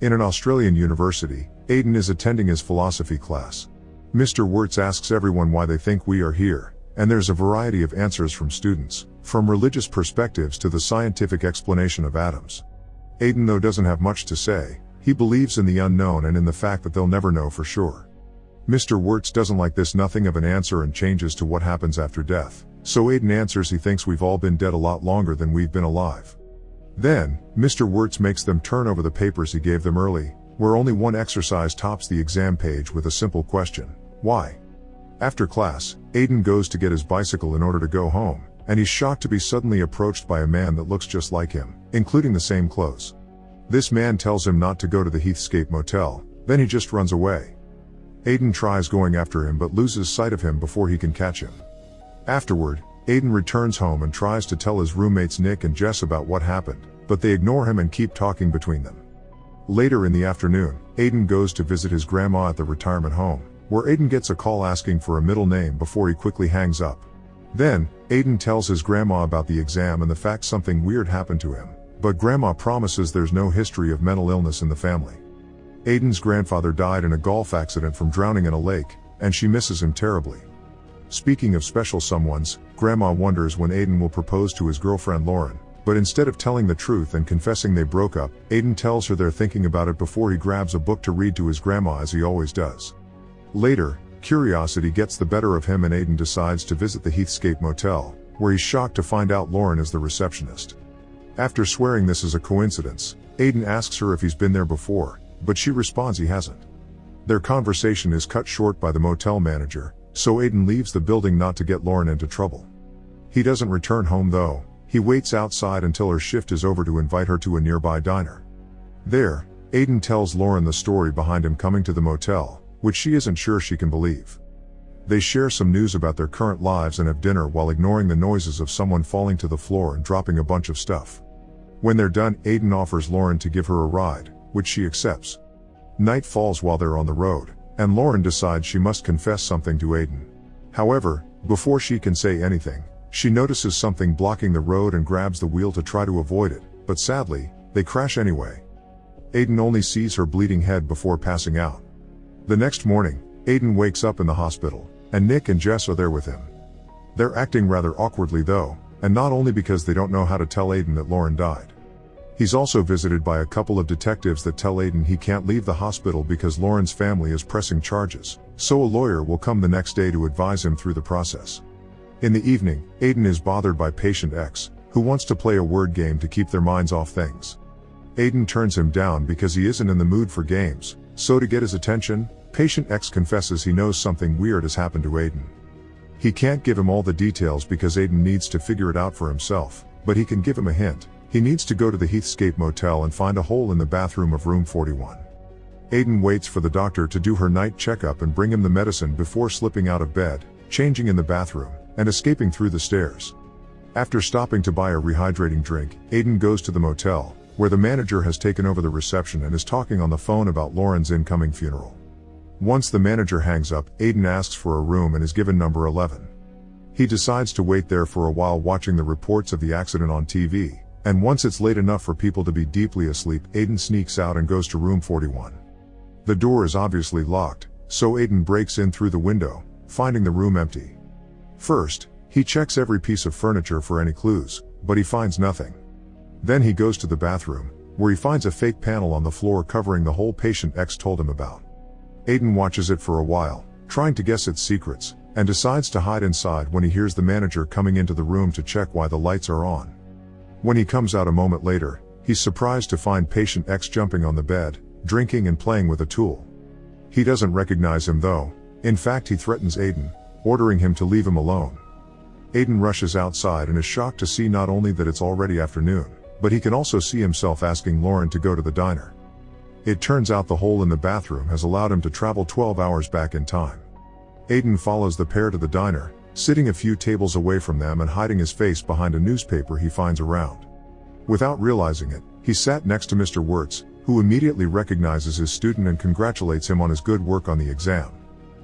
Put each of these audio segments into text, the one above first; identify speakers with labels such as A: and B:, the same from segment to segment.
A: In an Australian university, Aiden is attending his philosophy class. Mr. Wirtz asks everyone why they think we are here, and there's a variety of answers from students, from religious perspectives to the scientific explanation of atoms. Aiden though doesn't have much to say, he believes in the unknown and in the fact that they'll never know for sure. Mr. Wirtz doesn't like this nothing of an answer and changes to what happens after death, so Aiden answers he thinks we've all been dead a lot longer than we've been alive. Then, Mr. Wirtz makes them turn over the papers he gave them early, where only one exercise tops the exam page with a simple question. Why? After class, Aiden goes to get his bicycle in order to go home, and he's shocked to be suddenly approached by a man that looks just like him, including the same clothes. This man tells him not to go to the Heathscape Motel, then he just runs away. Aiden tries going after him but loses sight of him before he can catch him. Afterward, Aiden returns home and tries to tell his roommates Nick and Jess about what happened, but they ignore him and keep talking between them. Later in the afternoon, Aiden goes to visit his grandma at the retirement home, where Aiden gets a call asking for a middle name before he quickly hangs up. Then, Aiden tells his grandma about the exam and the fact something weird happened to him, but grandma promises there's no history of mental illness in the family. Aiden's grandfather died in a golf accident from drowning in a lake, and she misses him terribly. Speaking of special someones, grandma wonders when Aiden will propose to his girlfriend Lauren, but instead of telling the truth and confessing they broke up, Aiden tells her they're thinking about it before he grabs a book to read to his grandma as he always does. Later, curiosity gets the better of him and Aiden decides to visit the Heathscape Motel, where he's shocked to find out Lauren is the receptionist. After swearing this is a coincidence, Aiden asks her if he's been there before, but she responds he hasn't. Their conversation is cut short by the motel manager, so Aiden leaves the building not to get Lauren into trouble. He doesn't return home though, he waits outside until her shift is over to invite her to a nearby diner. There, Aiden tells Lauren the story behind him coming to the motel, which she isn't sure she can believe. They share some news about their current lives and have dinner while ignoring the noises of someone falling to the floor and dropping a bunch of stuff. When they're done, Aiden offers Lauren to give her a ride, which she accepts. Night falls while they're on the road, and Lauren decides she must confess something to Aiden. However, before she can say anything, she notices something blocking the road and grabs the wheel to try to avoid it, but sadly, they crash anyway. Aiden only sees her bleeding head before passing out. The next morning, Aiden wakes up in the hospital, and Nick and Jess are there with him. They're acting rather awkwardly though, and not only because they don't know how to tell Aiden that Lauren died. He's also visited by a couple of detectives that tell Aiden he can't leave the hospital because Lauren's family is pressing charges, so a lawyer will come the next day to advise him through the process. In the evening, Aiden is bothered by patient X, who wants to play a word game to keep their minds off things. Aiden turns him down because he isn't in the mood for games, so to get his attention, patient X confesses he knows something weird has happened to Aiden. He can't give him all the details because Aiden needs to figure it out for himself, but he can give him a hint. He needs to go to the Heathscape Motel and find a hole in the bathroom of room 41. Aiden waits for the doctor to do her night checkup and bring him the medicine before slipping out of bed, changing in the bathroom, and escaping through the stairs. After stopping to buy a rehydrating drink, Aiden goes to the motel, where the manager has taken over the reception and is talking on the phone about Lauren's incoming funeral. Once the manager hangs up, Aiden asks for a room and is given number 11. He decides to wait there for a while watching the reports of the accident on TV, and once it's late enough for people to be deeply asleep, Aiden sneaks out and goes to room 41. The door is obviously locked, so Aiden breaks in through the window, finding the room empty. First, he checks every piece of furniture for any clues, but he finds nothing. Then he goes to the bathroom, where he finds a fake panel on the floor covering the hole patient X told him about. Aiden watches it for a while, trying to guess its secrets, and decides to hide inside when he hears the manager coming into the room to check why the lights are on. When he comes out a moment later, he's surprised to find patient X jumping on the bed, drinking and playing with a tool. He doesn't recognize him though, in fact he threatens Aiden, ordering him to leave him alone. Aiden rushes outside and is shocked to see not only that it's already afternoon, but he can also see himself asking Lauren to go to the diner. It turns out the hole in the bathroom has allowed him to travel 12 hours back in time. Aiden follows the pair to the diner, sitting a few tables away from them and hiding his face behind a newspaper he finds around. Without realizing it, he sat next to Mr. Wirtz, who immediately recognizes his student and congratulates him on his good work on the exam.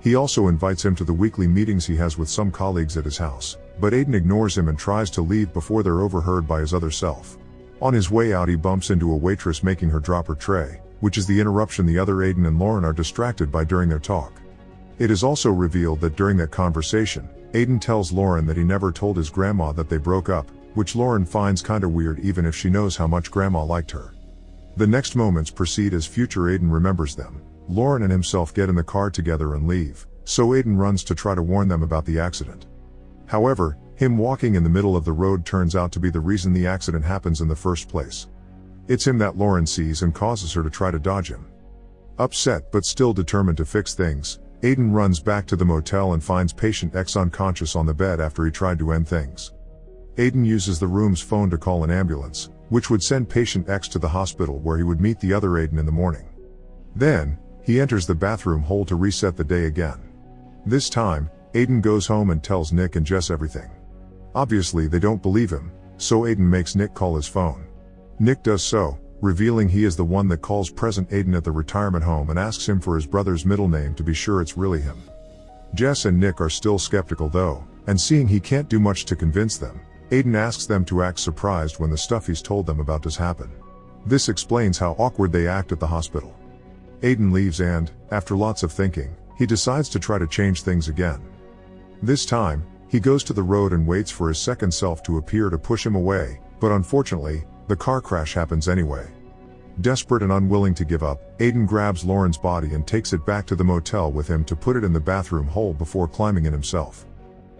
A: He also invites him to the weekly meetings he has with some colleagues at his house, but Aiden ignores him and tries to leave before they're overheard by his other self. On his way out he bumps into a waitress making her drop her tray, which is the interruption the other Aiden and Lauren are distracted by during their talk. It is also revealed that during that conversation, Aiden tells Lauren that he never told his grandma that they broke up, which Lauren finds kinda weird even if she knows how much grandma liked her. The next moments proceed as future Aiden remembers them. Lauren and himself get in the car together and leave, so Aiden runs to try to warn them about the accident. However, him walking in the middle of the road turns out to be the reason the accident happens in the first place. It's him that Lauren sees and causes her to try to dodge him. Upset but still determined to fix things, Aiden runs back to the motel and finds patient X unconscious on the bed after he tried to end things. Aiden uses the room's phone to call an ambulance, which would send patient X to the hospital where he would meet the other Aiden in the morning. Then, he enters the bathroom hole to reset the day again. This time, Aiden goes home and tells Nick and Jess everything. Obviously they don't believe him, so Aiden makes Nick call his phone. Nick does so, revealing he is the one that calls present Aiden at the retirement home and asks him for his brother's middle name to be sure it's really him. Jess and Nick are still skeptical though, and seeing he can't do much to convince them, Aiden asks them to act surprised when the stuff he's told them about does happen. This explains how awkward they act at the hospital. Aiden leaves and, after lots of thinking, he decides to try to change things again. This time, he goes to the road and waits for his second self to appear to push him away, but unfortunately, the car crash happens anyway. Desperate and unwilling to give up, Aiden grabs Lauren's body and takes it back to the motel with him to put it in the bathroom hole before climbing in himself.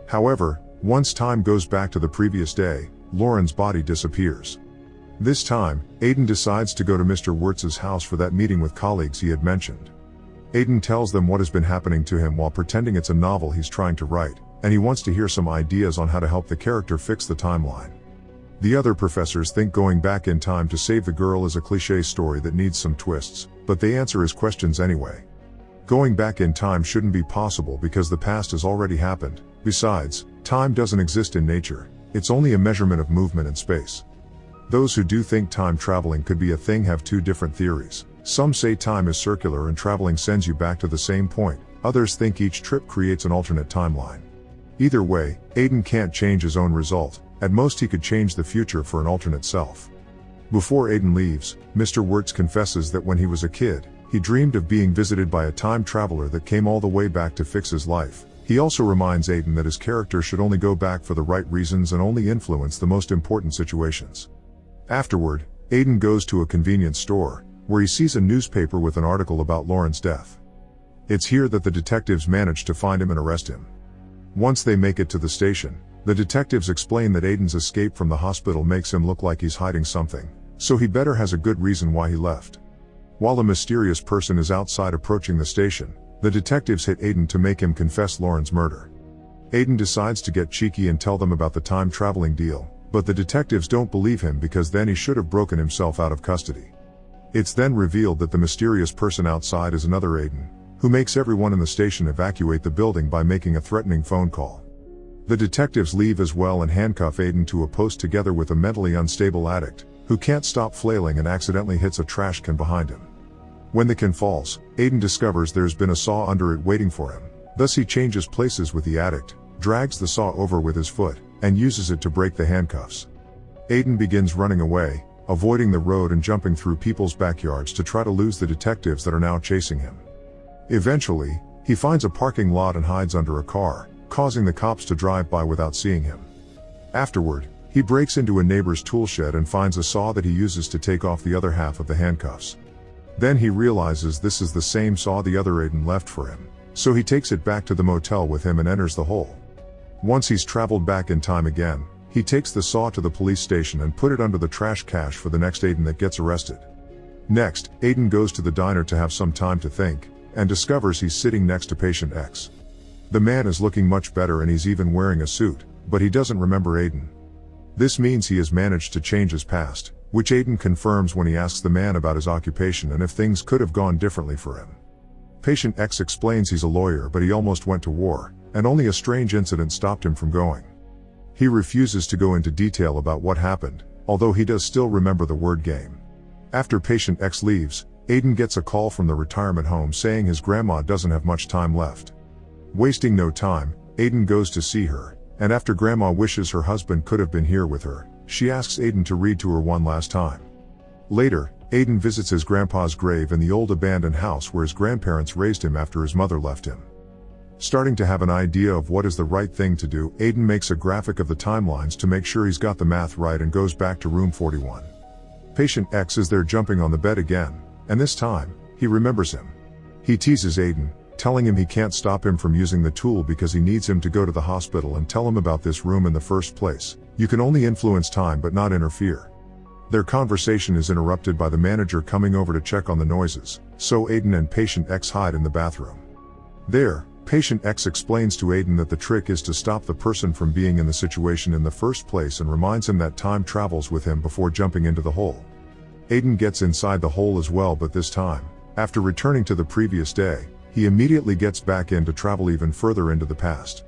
A: However, once time goes back to the previous day, Lauren's body disappears. This time, Aiden decides to go to Mr. Wirtz's house for that meeting with colleagues he had mentioned. Aiden tells them what has been happening to him while pretending it's a novel he's trying to write, and he wants to hear some ideas on how to help the character fix the timeline. The other professors think going back in time to save the girl is a cliche story that needs some twists, but they answer his questions anyway. Going back in time shouldn't be possible because the past has already happened. Besides, time doesn't exist in nature, it's only a measurement of movement in space. Those who do think time traveling could be a thing have two different theories. Some say time is circular and traveling sends you back to the same point, others think each trip creates an alternate timeline. Either way, Aiden can't change his own result, at most he could change the future for an alternate self. Before Aiden leaves, Mr. Wirtz confesses that when he was a kid, he dreamed of being visited by a time traveler that came all the way back to fix his life. He also reminds Aiden that his character should only go back for the right reasons and only influence the most important situations. Afterward, Aiden goes to a convenience store, where he sees a newspaper with an article about Lauren's death. It's here that the detectives manage to find him and arrest him. Once they make it to the station, the detectives explain that Aiden's escape from the hospital makes him look like he's hiding something, so he better has a good reason why he left. While a mysterious person is outside approaching the station, the detectives hit Aiden to make him confess Lauren's murder. Aiden decides to get cheeky and tell them about the time traveling deal, but the detectives don't believe him because then he should have broken himself out of custody. It's then revealed that the mysterious person outside is another Aiden, who makes everyone in the station evacuate the building by making a threatening phone call. The detectives leave as well and handcuff Aiden to a post together with a mentally unstable addict, who can't stop flailing and accidentally hits a trash can behind him. When the can falls, Aiden discovers there's been a saw under it waiting for him. Thus he changes places with the addict, drags the saw over with his foot, and uses it to break the handcuffs. Aiden begins running away, avoiding the road and jumping through people's backyards to try to lose the detectives that are now chasing him. Eventually, he finds a parking lot and hides under a car, causing the cops to drive by without seeing him. Afterward, he breaks into a neighbor's tool shed and finds a saw that he uses to take off the other half of the handcuffs. Then he realizes this is the same saw the other Aiden left for him, so he takes it back to the motel with him and enters the hole. Once he's traveled back in time again, he takes the saw to the police station and put it under the trash cache for the next Aiden that gets arrested. Next, Aiden goes to the diner to have some time to think, and discovers he's sitting next to patient X. The man is looking much better and he's even wearing a suit, but he doesn't remember Aiden. This means he has managed to change his past, which Aiden confirms when he asks the man about his occupation and if things could have gone differently for him. Patient X explains he's a lawyer but he almost went to war, and only a strange incident stopped him from going. He refuses to go into detail about what happened, although he does still remember the word game. After patient X leaves, Aiden gets a call from the retirement home saying his grandma doesn't have much time left. Wasting no time, Aiden goes to see her, and after Grandma wishes her husband could have been here with her, she asks Aiden to read to her one last time. Later, Aiden visits his grandpa's grave in the old abandoned house where his grandparents raised him after his mother left him. Starting to have an idea of what is the right thing to do, Aiden makes a graphic of the timelines to make sure he's got the math right and goes back to room 41. Patient X is there jumping on the bed again, and this time, he remembers him. He teases Aiden, telling him he can't stop him from using the tool because he needs him to go to the hospital and tell him about this room in the first place. You can only influence time but not interfere. Their conversation is interrupted by the manager coming over to check on the noises, so Aiden and patient X hide in the bathroom. There, patient X explains to Aiden that the trick is to stop the person from being in the situation in the first place and reminds him that time travels with him before jumping into the hole. Aiden gets inside the hole as well but this time, after returning to the previous day, he immediately gets back in to travel even further into the past.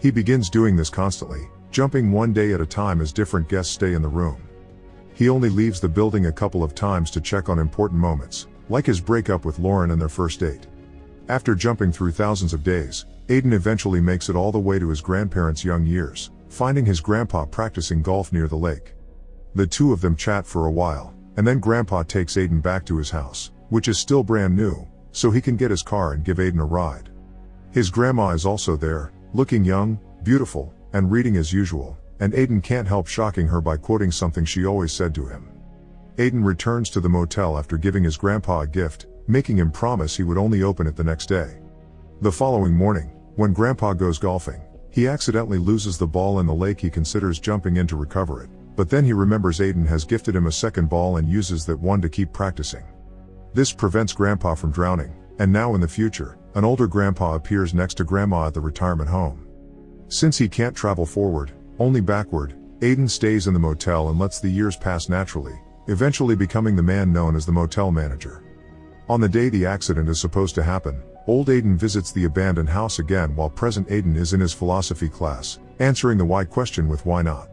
A: He begins doing this constantly, jumping one day at a time as different guests stay in the room. He only leaves the building a couple of times to check on important moments, like his breakup with Lauren and their first date. After jumping through thousands of days, Aiden eventually makes it all the way to his grandparents' young years, finding his grandpa practicing golf near the lake. The two of them chat for a while, and then grandpa takes Aiden back to his house, which is still brand new, so he can get his car and give Aiden a ride. His grandma is also there, looking young, beautiful, and reading as usual, and Aiden can't help shocking her by quoting something she always said to him. Aiden returns to the motel after giving his grandpa a gift, making him promise he would only open it the next day. The following morning, when grandpa goes golfing, he accidentally loses the ball in the lake he considers jumping in to recover it, but then he remembers Aiden has gifted him a second ball and uses that one to keep practicing. This prevents grandpa from drowning, and now in the future, an older grandpa appears next to grandma at the retirement home. Since he can't travel forward, only backward, Aiden stays in the motel and lets the years pass naturally, eventually becoming the man known as the motel manager. On the day the accident is supposed to happen, old Aiden visits the abandoned house again while present Aiden is in his philosophy class, answering the why question with why not.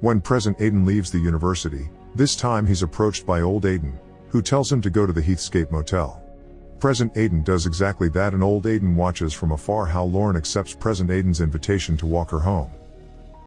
A: When present Aiden leaves the university, this time he's approached by old Aiden, who tells him to go to the Heathscape Motel. Present Aiden does exactly that and old Aiden watches from afar how Lauren accepts present Aiden's invitation to walk her home.